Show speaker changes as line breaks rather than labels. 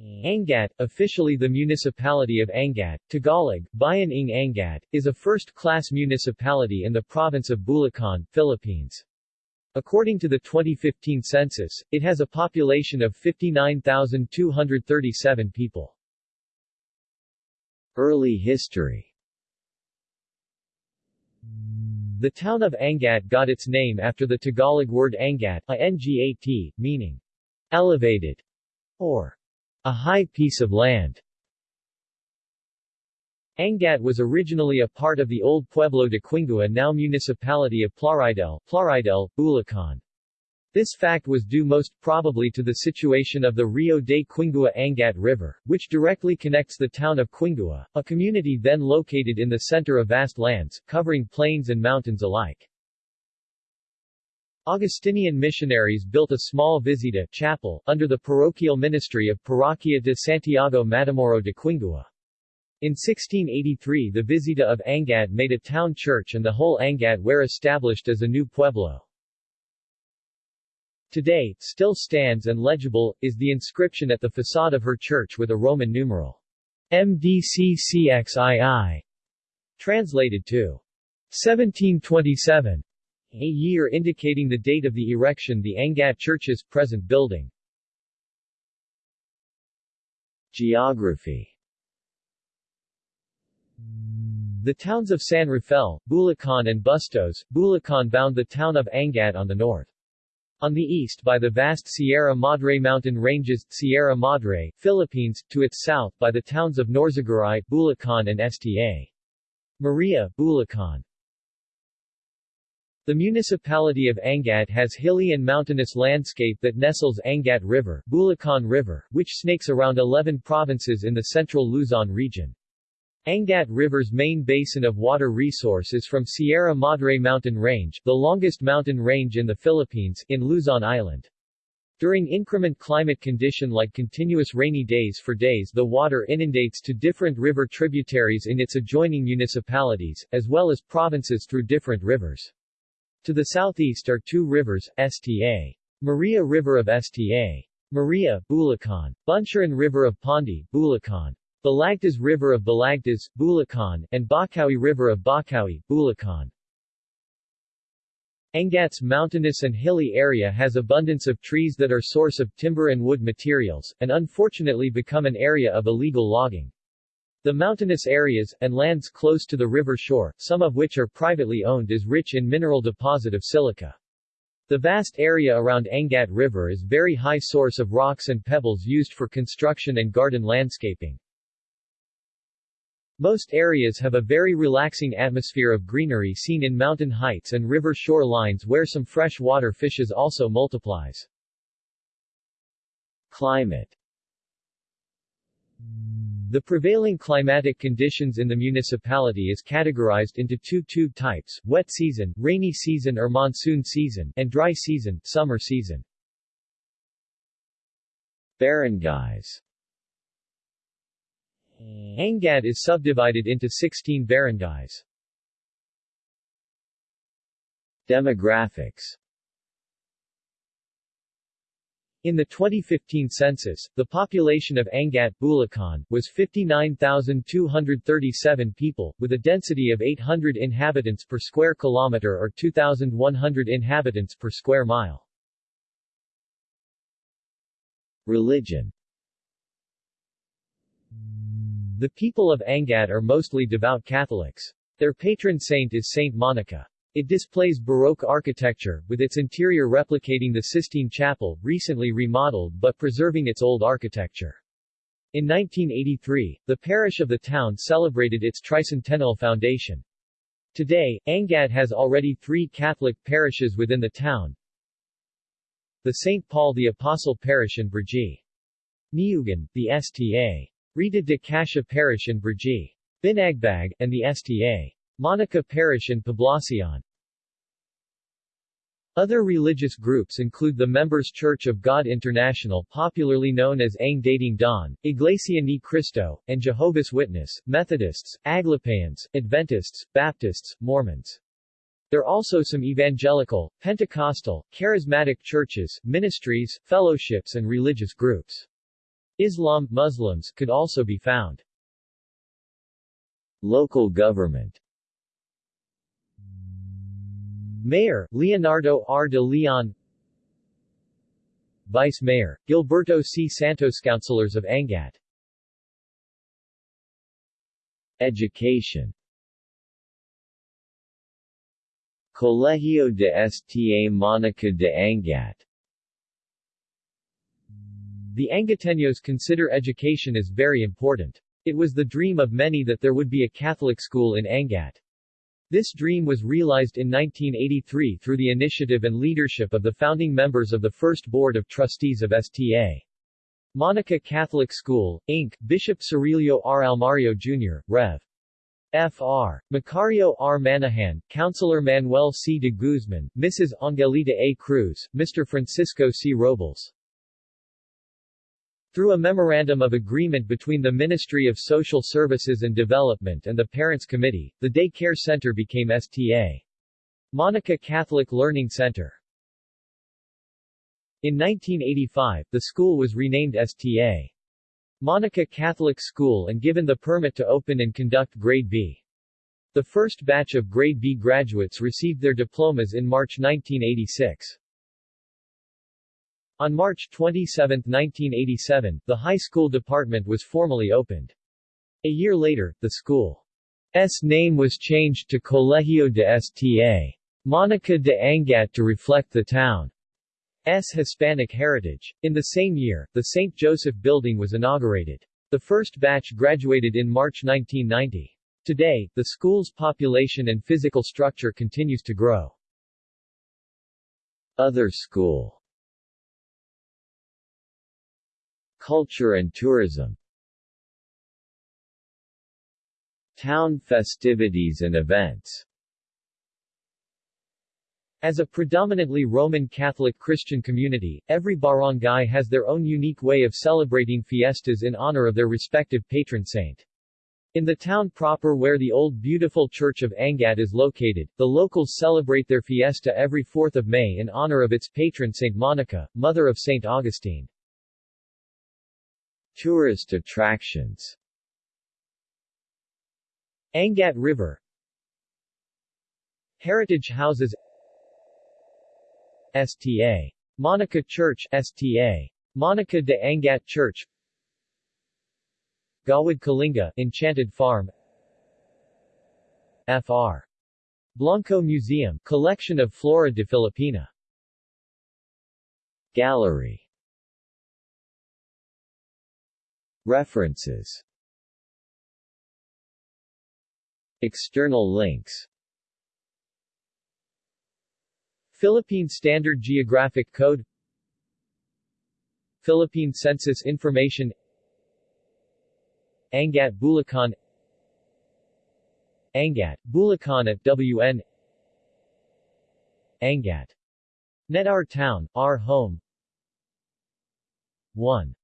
Angat, officially the municipality of Angat, Tagalog, Bayan ng Angat, is a first-class municipality in the province of Bulacan, Philippines. According to the 2015 census, it has a population of 59,237 people.
Early history
The town of Angat got its name after the Tagalog word Angat, a ngat, meaning elevated or a high piece of land. Angat was originally a part of the old Pueblo de Quingua now municipality of Plaridel, Plaridel, Bulacan. This fact was due most probably to the situation of the Rio de Quingua-Angat River, which directly connects the town of Quingua, a community then located in the center of vast lands, covering plains and mountains alike. Augustinian missionaries built a small visita chapel under the parochial ministry of Parroquia de Santiago Matamoro de Quingua. In 1683 the Visita of Angat made a town church and the whole Angat were established as a new pueblo. Today, still stands and legible, is the inscription at the facade of her church with a Roman numeral MDCCXII, translated to 1727 a year indicating the date of the erection the Angat Church's present building.
Geography
The towns of San Rafael, Bulacan and Bustos, Bulacan bound the town of Angat on the north. On the east by the vast Sierra Madre mountain ranges, Sierra Madre, Philippines, to its south by the towns of Norzagaray, Bulacan and Sta. Maria, Bulacan. The municipality of Angat has hilly and mountainous landscape that nestles Angat River, Bulacan River, which snakes around 11 provinces in the central Luzon region. Angat River's main basin of water resource is from Sierra Madre Mountain Range, the longest mountain range in the Philippines, in Luzon Island. During increment climate condition like continuous rainy days for days the water inundates to different river tributaries in its adjoining municipalities, as well as provinces through different rivers. To the southeast are two rivers, Sta. Maria River of Sta. Maria, Bulacan, Bunsuran River of Pandi, Bulacan, Balagtas River of Balagtas, Bulacan, and Bocaue River of Bocaue, Bulacan. Angat's mountainous and hilly area has abundance of trees that are source of timber and wood materials, and unfortunately become an area of illegal logging. The mountainous areas, and lands close to the river shore, some of which are privately owned is rich in mineral deposit of silica. The vast area around Angat River is very high source of rocks and pebbles used for construction and garden landscaping. Most areas have a very relaxing atmosphere of greenery seen in mountain heights and river shore lines where some fresh water fishes also multiplies.
Climate
the prevailing climatic conditions in the municipality is categorized into two tube types, wet season, rainy season or monsoon season, and dry season, summer season.
Barangays
Angat is subdivided into 16 barangays.
Demographics
in the 2015 census, the population of Angat, Bulacan, was 59,237 people, with a density of 800 inhabitants per square kilometer or 2,100 inhabitants per square mile.
Religion
The people of Angat are mostly devout Catholics. Their patron saint is Saint Monica. It displays Baroque architecture, with its interior replicating the Sistine Chapel, recently remodeled but preserving its old architecture. In 1983, the parish of the town celebrated its tricentennial foundation. Today, Angat has already three Catholic parishes within the town. The St. Paul the Apostle Parish in Brgy. Niugan, the Sta. Rita de Cascia Parish in Brgy. Binagbag, and the Sta. Monica Parish in Poblacion. Other religious groups include the Members Church of God International popularly known as Ang Dating Daan, Iglesia ni Cristo, and Jehovah's Witness, Methodists, Aglipayans, Adventists, Baptists, Mormons. There are also some evangelical, Pentecostal, charismatic churches, ministries, fellowships and religious groups. Islam, Muslims could also be found.
Local government
Mayor, Leonardo R. de Leon Vice Mayor, Gilberto C. Santos Councilors of Angat
Education Colegio de Sta Monica de Angat
The Angateños consider education as very important. It was the dream of many that there would be a Catholic school in Angat. This dream was realized in 1983 through the initiative and leadership of the founding members of the first Board of Trustees of STA. Monica Catholic School, Inc., Bishop Cirilio R. Almario Jr., Rev. Fr. Macario R. Manahan, Councilor Manuel C. de Guzman, Mrs. Angelita A. Cruz, Mr. Francisco C. Robles. Through a Memorandum of Agreement between the Ministry of Social Services and Development and the Parents Committee, the Day Care Center became STA. Monica Catholic Learning Center. In 1985, the school was renamed STA. Monica Catholic School and given the permit to open and conduct Grade B. The first batch of Grade B graduates received their diplomas in March 1986. On March 27, 1987, the high school department was formally opened. A year later, the school's name was changed to Colegio de Sta. Monica de Angat to reflect the town's Hispanic heritage. In the same year, the St. Joseph Building was inaugurated. The first batch graduated in March 1990. Today, the school's population and physical structure continues to grow.
Other school Culture and tourism Town festivities and events as a predominantly Roman Catholic Christian community, every barangay has their own unique way of celebrating fiestas in honor of their respective patron saint. In the town proper where the old beautiful church of Angat is located, the locals celebrate their fiesta every 4th of May in honor of its patron Saint Monica, mother of Saint Augustine. Tourist attractions.
Angat River. Heritage Houses. STA. Monica Church STA. Monica de Angat Church. Gawad Kalinga Enchanted Farm. Fr. Blanco Museum Collection of Flora de Filipina.
Gallery References. External links.
Philippine Standard Geographic Code. Philippine Census Information. Angat Bulacan. Angat, Bulacan at WN Angat. Net Our Town, Our Home. 1